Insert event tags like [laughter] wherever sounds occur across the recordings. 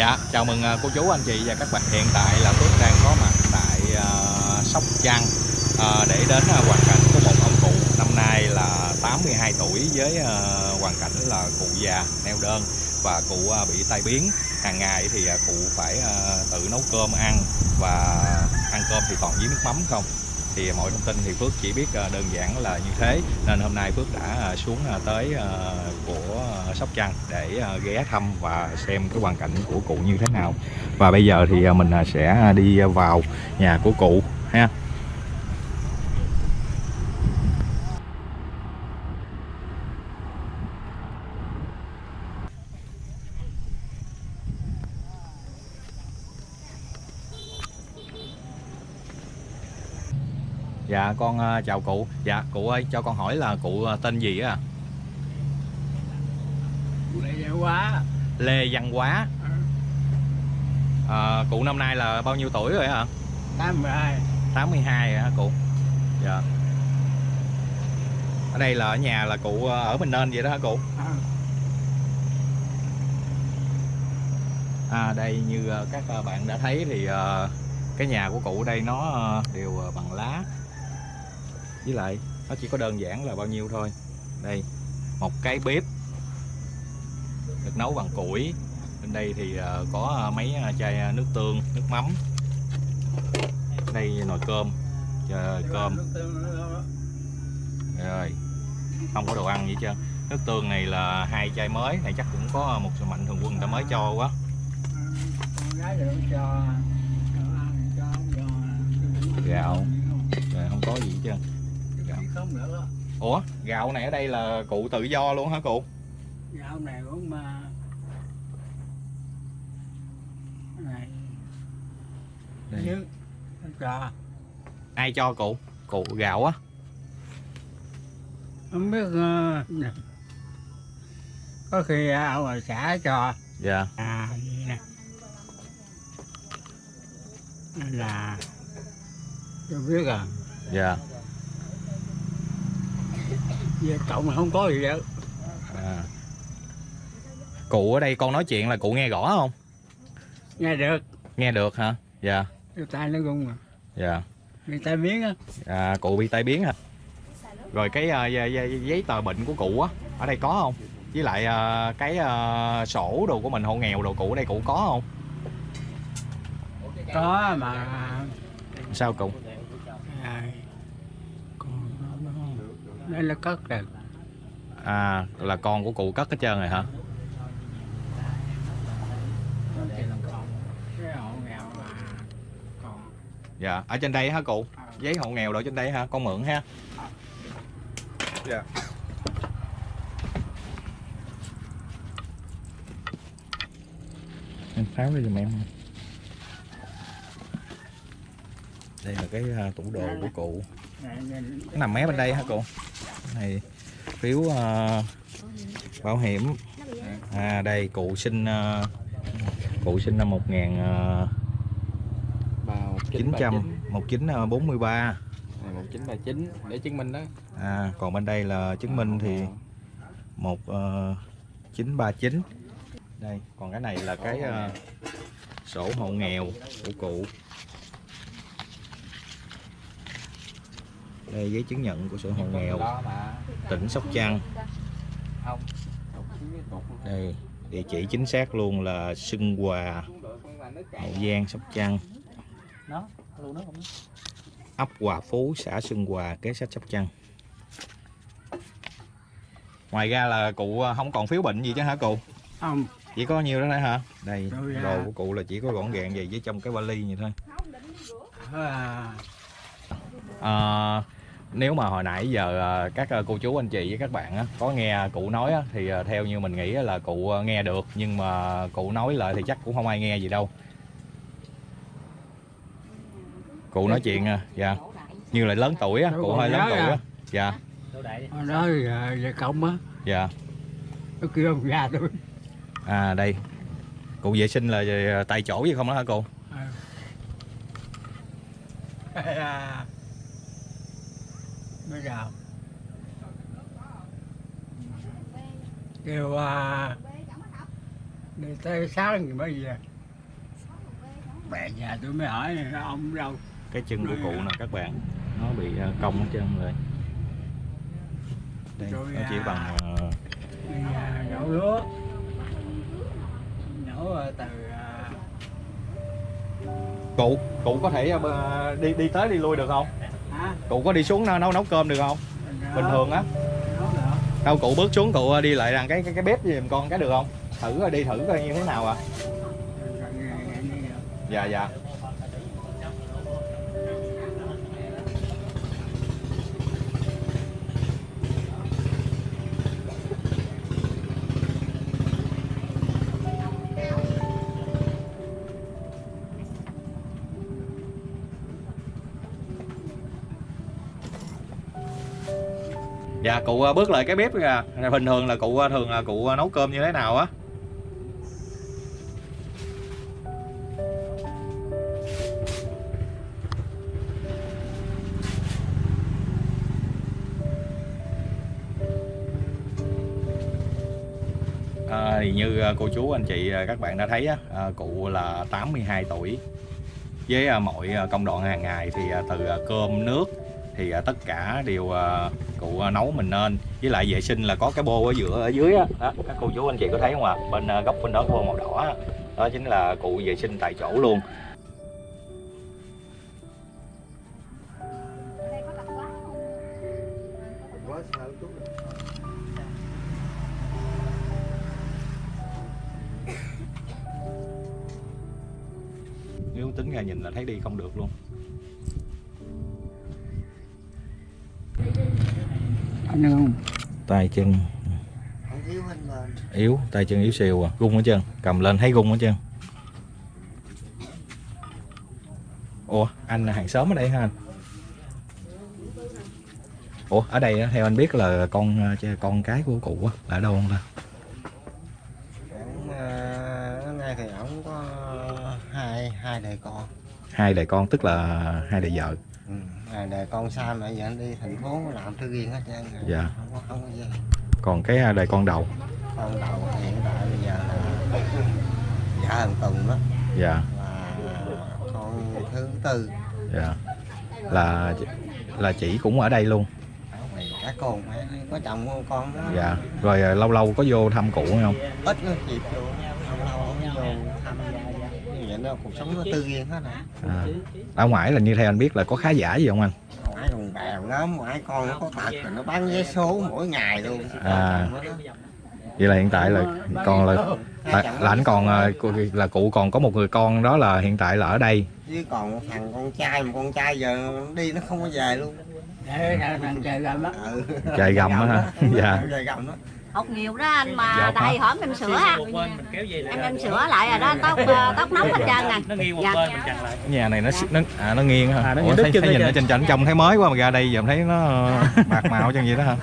Dạ, chào mừng à, cô chú anh chị và các bạn. Hiện tại là Phước đang có mặt tại uh, Sóc Trăng uh, để đến uh, hoàn cảnh của một ông cụ năm nay là 82 tuổi với uh, hoàn cảnh là cụ già neo đơn và cụ uh, bị tai biến. Hàng ngày thì uh, cụ phải uh, tự nấu cơm ăn và ăn cơm thì toàn với nước mắm không. Thì mọi thông tin thì Phước chỉ biết ờ, đơn giản là như thế. Nên hôm nay Phước đã ờ, xuống ờ, tới của Sóc Trăng để ghé thăm và xem cái hoàn cảnh của cụ như thế nào. Và bây giờ thì mình sẽ đi vào nhà của cụ ha. Dạ con à, chào cụ. Dạ cụ ơi cho con hỏi là cụ à, tên gì á? Lệ quá Lê Văn Quá à, Cụ năm nay là bao nhiêu tuổi rồi hả? 82 82 hả cụ? Dạ. Ở đây là ở nhà là cụ à, ở Bình Nên vậy đó hả cụ? À, À đây như các bạn đã thấy thì cái nhà của cụ đây nó đều bằng lá với lại, nó chỉ có đơn giản là bao nhiêu thôi. Đây, một cái bếp được nấu bằng củi. Bên đây thì ờ, có ờ, mấy ờ, chai nước tương, nước mắm. Đây nồi cơm chờ cơm. Rồi, không có đồ ăn gì chưa nước tương này là hai chai mới, này chắc cũng có một sự mạnh thường quân người ta mới cho quá. Gạo. rồi, không có gì hết trơn không nữa. Ủa gạo này ở đây là cụ tự do luôn hả cụ? Gạo này cũng mà này. Đây. nhưng cho ai cho cụ? Cụ gạo á. Không biết ờ, có khi ở ngoài xã cho. Dạ. À là tôi biết à dạ về cộng không có gì đâu à. cụ ở đây con nói chuyện là cụ nghe rõ không? Nghe được. Nghe được hả? Dạ. Người ta nó gung mà dạ. Người ta biến á. À, cụ bị tai biến hả rồi cái à, giấy, tờ bệnh của cụ á ở đây có không? Với lại à, cái à, sổ đồ của mình hộ nghèo đồ cụ ở đây cụ có không? Có mà. Sao cụ à, còn nó đây là cất rồi à là con của cụ cất hết trơn rồi hả? Dạ ở trên đây hả cụ? Giấy hộ nghèo đồ trên đây hả? Con mượn ha. Dạ. Em tháo ra giùm em đây là cái à, tủ đồ của cụ nó nằm mé bên đây hả cụ? Này phiếu à, bảo hiểm. À đây cụ sinh à, cụ sinh năm 1000 à, Vào 900 1943 Này 1939 để chứng minh đó. à còn bên đây là chứng minh thì một uh, 939 đây còn cái này là cái ờ, sổ hộ nghèo của cụ đây giấy chứng nhận của sổ hộ nghèo tỉnh Sóc Trăng. Đây địa chỉ chính xác luôn là Xuân Hòa Hậu Giang Sóc Trăng. Nó, luôn nó không. ấp Hòa Phú xã Xuân Hòa kế sách Sóc Trăng. Ngoài ra là cụ ờ, không còn phiếu bệnh gì chứ hả cụ? Không. Chỉ có nhiêu đó thôi hả? Đây đồ của cụ là chỉ có gọn gàng vậy với trong cái vali vậy thôi. À, à, nếu mà hồi nãy giờ à, các à, cô chú anh chị với các bạn á, có nghe cụ nói á, thì à, theo như mình nghĩ là cụ nghe được nhưng mà cụ nói lại thì chắc cũng không ai nghe gì đâu. Cụ nói chuyện à, dạ. Như là lớn tuổi á cụ hơi lớn tuổi á dạ. Đó à, về cộng á dạ. Nó kêu ông già tôi. À đây. Cụ vệ sinh là tại chỗ gì không đó hả [laughs] à, bây giờ kêu à, đi tới sáng thì mới về. Bè nhà tôi mới hỏi ông đâu. Cái chân của cụ nè các bạn nó bị ờ, cong hết trơn rồi. Đây Rồi, nó chỉ à. bằng đi à, nhổ lúa. Nhổ à, từ à, cụ cụ có thể đi đi tới đi lui được không cụ có đi xuống nấu nấu, nấu cơm được không? Bình thường á. Đâu cụ bước xuống cụ à, đi lại rằng cái cái, cái bếp giùm con cái được không? Thử đi thử coi như thế nào à. Dạ dạ. Dạ cụ à, bước lại cái bếp kìa. Bình thường là cụ à, thường là cụ à, nấu cơm như thế nào á? À, thì như cô chú anh chị các bạn đã thấy á, cụ là 82 tuổi. Với mọi công đoạn hàng ngày thì từ cơm nước thì à, tất cả đều à, cụ à, nấu mình nên. Với lại vệ sinh là có cái bô ở giữa, ở dưới á. Các cô chú, anh chị có thấy không ạ? Bên góc bên đó bô màu đỏ đó chính là cụ vệ sinh tại chỗ luôn. Nếu tính ra nhìn là thấy đi không được luôn. Anh không? Tay chân. Yếu tay chân yếu xìu à. Gung ở chân cầm lên. Thấy gung ở chân ủa anh là hàng xóm ở đây hả anh? Ủa ở đây á, theo anh biết là con ờ, con cái của cụ á, là ở đâu không ta? Nay thì ổng có hai hai đời con. Hai đời con tức là hai đời vợ. Ừ. hai đời con xa mẹ giờ anh đi thành phố làm thư riêng hết trơn rồi. Dạ. không có không có gì. Còn cái ờ, đời con đầu? Con đầu hiện tại bây giờ là dạ thằng Tùng đó. Dạ. Và con thứ tư. Dạ. Là là chị cũng ở đây luôn? Các con có chồng con đó. Dạ. Rồi ờ, lâu lâu có vô thăm cụ không? Ít nó dịp vô lâu lâu vô thăm đó cuộc sống nó tư riêng hết rồi à. ở ngoài là như theo anh biết là có khá giả gì không anh ngoại đồng bèo lắm ngoại con nó có tật rồi nó bán vé số mỗi ngày luôn À. vậy là hiện tại là còn là là, là anh còn cô- là cụ còn có một người con đó là hiện tại là ở đây chứ còn một thằng con trai mà con trai giờ đi nó không có về luôn để là thằng trời làm á ừ. Trời gầm á hả? Dạ. Học nhiều đó anh mà Dạ, tại hả? hổm em sửa em em sửa lại rồi đó tóc ờ, tóc nóng hết trơn nè. Nó nghiêng một Dạ. bên mình chặn lại. Nhà này nó nó à, nó nghiêng hả? À, nó Ủa, thấy, thấy nhìn trơn. trên trần trông thấy mới quá mà ra đây giờ thấy nó [laughs] bạc màu chân vậy đó hả?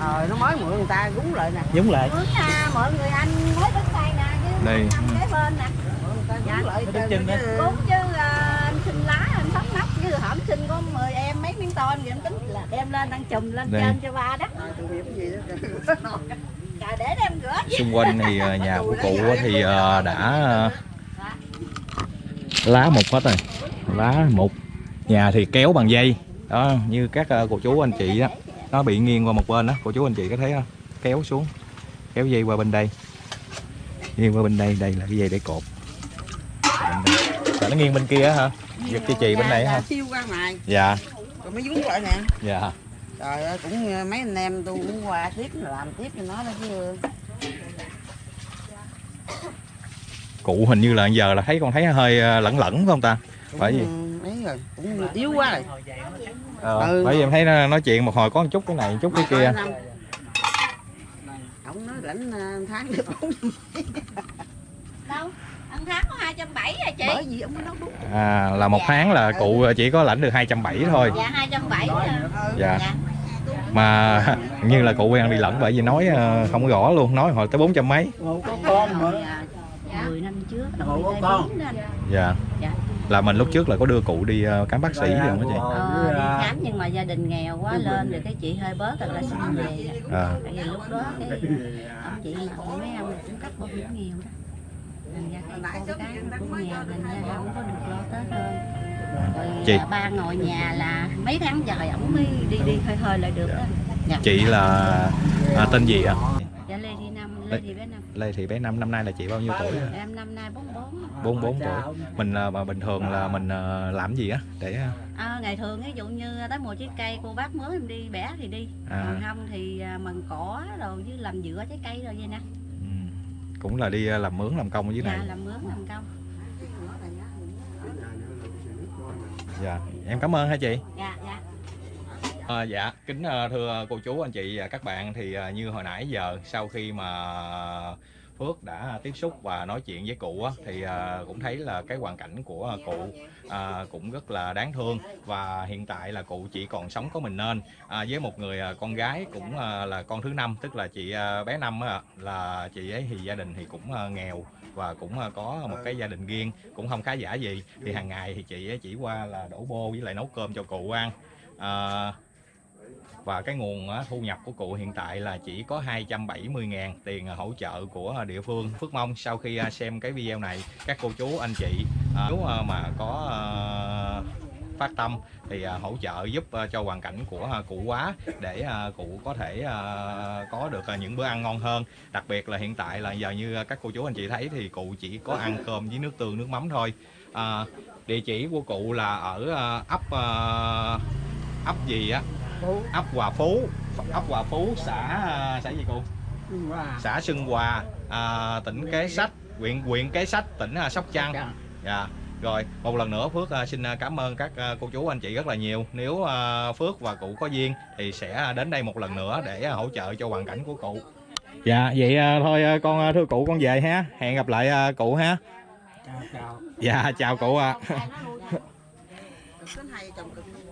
Ờ nó mới mượn người ta gúng lại nè. Giống lại. Mướn nha mọi người anh mới đứng đây nè chứ Đây. kế bên nè. Dạ. nó đứt chân đó. Cũng chứ ờ, anh xin lá anh thóc nóc chứ hổm xin có 10 em mấy ton thì em tính là đem lên đang chùm lên Đây. trên cho ba đó. Trời để đem rửa xung quanh thì ờ, nhà của cụ á thì ờ, đã lá mục hết rồi. Lá mục. Nhà thì kéo bằng dây. Đó như các ờ, cô chú anh chị đó. Nó bị nghiêng qua một bên đó. Cô chú anh chị có thấy không? Kéo xuống. Kéo dây qua bên đây. Nghiêng qua bên đây. Đây là cái dây để cột. Rồi nó nghiêng bên kia á hả? Giật cho chị bên này hả? siêu ra ngoài. Dạ mới vướng lại nè. Dạ. Trời ơi cũng ờ, mấy anh em tôi cũng qua tiếp làm tiếp cho nó đó chứ. Cụ hình như là giờ là thấy con thấy hơi ờ, lẫn lẫn phải không ta? Cũng, Phải gì? ấy rồi cũng yếu quá rồi. Ờ, Ừ. bởi vì em thấy nó nói chuyện một hồi có một chút cái này một chút cái kia. ông nói lãnh ờ, tháng được tháng có 270 à chị? Bởi vì ông nói đúng. À, là một tháng là cụ chỉ có lãnh được 270 thôi. dạ 270 à. dạ. Dạ. Mà [laughs] như là cụ quen đi lẫn bởi vì nói ờ, không có rõ luôn nói hồi tới 400 mấy. Một có con mà. Dạ. 10 năm trước Ủa, tôi con? dạ. Dạ. là mình lúc trước là có đưa cụ đi ờ, khám bác sĩ không đó chị? Ờ, đi khám nhưng mà gia đình nghèo quá lên rồi cái chị hơi bớt rồi là xin về. À, tại vì lúc đó cái ông chị mấy ông cũng cắt bảo hiểm nghèo đó Dạ, con cái thành ra không có được lo Tết hơn. Rồi Chị. à, ba ngồi nhà là mấy tháng trời ổng mới đi đi hơi hơi lại được đó. chị là à, tên gì ạ Dạ Lê Thị Năm, Lê Thị Bé Năm. Lê Thị bé Năm năm nay là chị bao nhiêu tuổi? Em năm nay 44. 44 tuổi mình mà bình thường là mình à, làm gì á để à, À, ngày thường ví dụ như tới mùa trái cây cô bác mới em đi bẻ thì đi. À. Còn không thì à, mần cỏ rồi với làm dựa trái cây rồi vậy nè. Cũng là đi à, làm mướn làm công ở dưới này Dạ làm mướn làm công. dạ em cảm ơn hai chị Dạ dạ. À, dạ kính ờ, thưa cô chú anh chị và các bạn thì ờ, như hồi nãy giờ sau khi mà Phước đã tiếp xúc và nói chuyện với cụ á, thì à, cũng thấy là cái hoàn cảnh của cụ à, cũng rất là đáng thương. Và hiện tại là cụ chỉ còn sống có mình nên. À, với một người à, con gái cũng à, là con thứ năm tức là chị bé năm á, là chị ấy thì gia đình thì cũng nghèo và cũng có một cái gia đình riêng cũng không khá giả gì. Thì hàng ngày thì chị ấy chỉ qua là đổ bô với lại nấu cơm cho cụ ăn. À, và cái nguồn thu nhập của cụ hiện tại là chỉ có 270.000 tiền à, hỗ trợ của địa phương. Phước mong sau khi à, xem cái video này các cô chú anh chị à, nếu mà có phát tâm thì hỗ trợ giúp cho hoàn cảnh của cụ quá để cụ có thể có được những bữa ăn ngon hơn. Đặc biệt là hiện tại là giờ như các cô chú anh chị thấy thì cụ chỉ có ăn cơm với nước tương nước mắm thôi. À, địa chỉ của cụ là ở ấp ấp gì á? Ấp Hòa Phú. Ấp Hòa Phú xã à, xã gì cô xã Xuân Hòa à, tỉnh Kế Sách huyện huyện Kế Sách tỉnh à, Sóc Trăng. Dạ. Rồi một lần nữa Phước à, xin à, cảm ơn các à, cô chú anh chị rất là nhiều. Nếu à, Phước và cụ có duyên thì sẽ đến đây một lần nữa để à, hỗ trợ cho hoàn cảnh của cụ. Dạ vậy à, thôi à, con à, thưa cụ con về ha. Hẹn gặp lại à, cụ ha. Chào chào. dạ chào cụ ạ. Cực